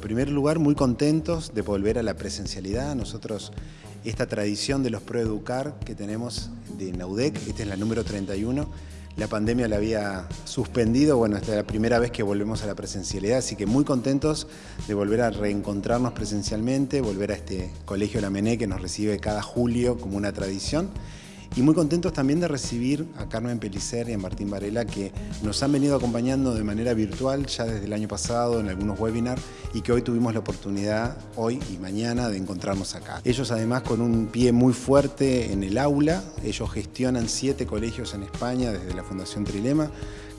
primer lugar, muy contentos de volver a la presencialidad. Nosotros, esta tradición de los ProEducar que tenemos de Naudec, esta es la número 31, la pandemia la había suspendido, bueno, esta es la primera vez que volvemos a la presencialidad, así que muy contentos de volver a reencontrarnos presencialmente, volver a este colegio La Mené que nos recibe cada julio como una tradición y muy contentos también de recibir a Carmen Pelicer y a Martín Varela que nos han venido acompañando de manera virtual ya desde el año pasado en algunos webinars y que hoy tuvimos la oportunidad, hoy y mañana, de encontrarnos acá. Ellos además con un pie muy fuerte en el aula, ellos gestionan siete colegios en España desde la Fundación Trilema.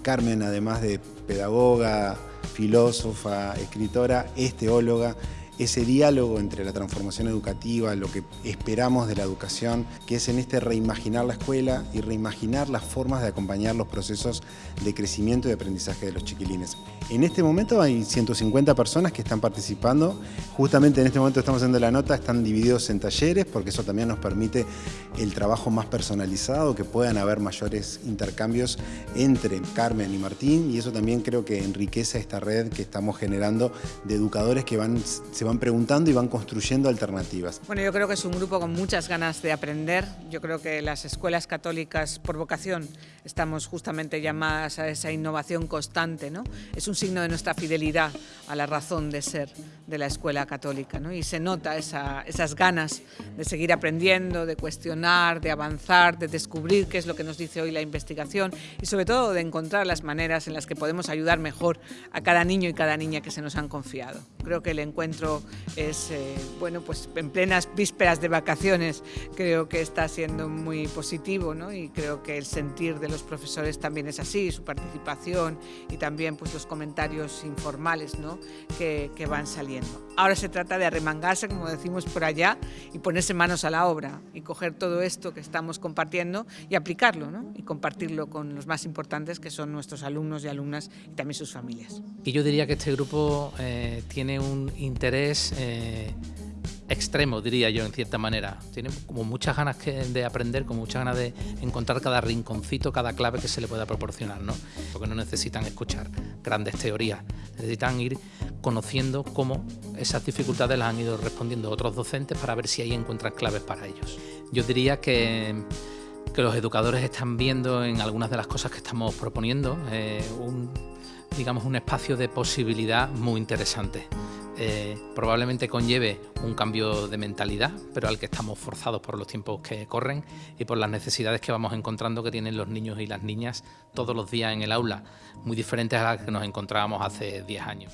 Carmen, además de pedagoga, filósofa, escritora, es teóloga, ese diálogo entre la transformación educativa, lo que esperamos de la educación, que es en este reimaginar la escuela y reimaginar las formas de acompañar los procesos de crecimiento y de aprendizaje de los chiquilines. En este momento hay 150 personas que están participando, justamente en este momento estamos haciendo la nota, están divididos en talleres porque eso también nos permite el trabajo más personalizado, que puedan haber mayores intercambios entre Carmen y Martín y eso también creo que enriquece esta red que estamos generando de educadores que van, se van preguntando y van construyendo alternativas. Bueno, yo creo que es un grupo con muchas ganas de aprender. Yo creo que las escuelas católicas por vocación estamos justamente llamadas a esa innovación constante. ¿no? Es un signo de nuestra fidelidad a la razón de ser de la escuela católica. ¿no? Y se nota esas ganas de seguir aprendiendo, de cuestionar, de avanzar, de descubrir qué es lo que nos dice hoy la investigación y sobre todo de encontrar las maneras en las que podemos ayudar mejor a cada niño y cada niña que se nos han confiado. Creo que el encuentro es, eh, bueno, pues en plenas vísperas de vacaciones creo que está siendo muy positivo ¿no? y creo que el sentir de los profesores también es así, su participación y también pues los comentarios informales ¿no? que, que van saliendo. Ahora se trata de arremangarse, como decimos por allá, y ponerse manos a la obra y coger todo esto que estamos compartiendo y aplicarlo ¿no? y compartirlo con los más importantes que son nuestros alumnos y alumnas y también sus familias. Y yo diría que este grupo eh, tiene un interés eh, extremo, diría yo, en cierta manera. Tiene como muchas ganas de aprender, con muchas ganas de encontrar cada rinconcito, cada clave que se le pueda proporcionar, ¿no? Porque no necesitan escuchar grandes teorías, necesitan ir conociendo cómo esas dificultades las han ido respondiendo otros docentes para ver si ahí encuentran claves para ellos. Yo diría que, que los educadores están viendo en algunas de las cosas que estamos proponiendo eh, un, digamos, un espacio de posibilidad muy interesante. Eh, probablemente conlleve un cambio de mentalidad, pero al que estamos forzados por los tiempos que corren y por las necesidades que vamos encontrando que tienen los niños y las niñas todos los días en el aula, muy diferentes a las que nos encontrábamos hace 10 años.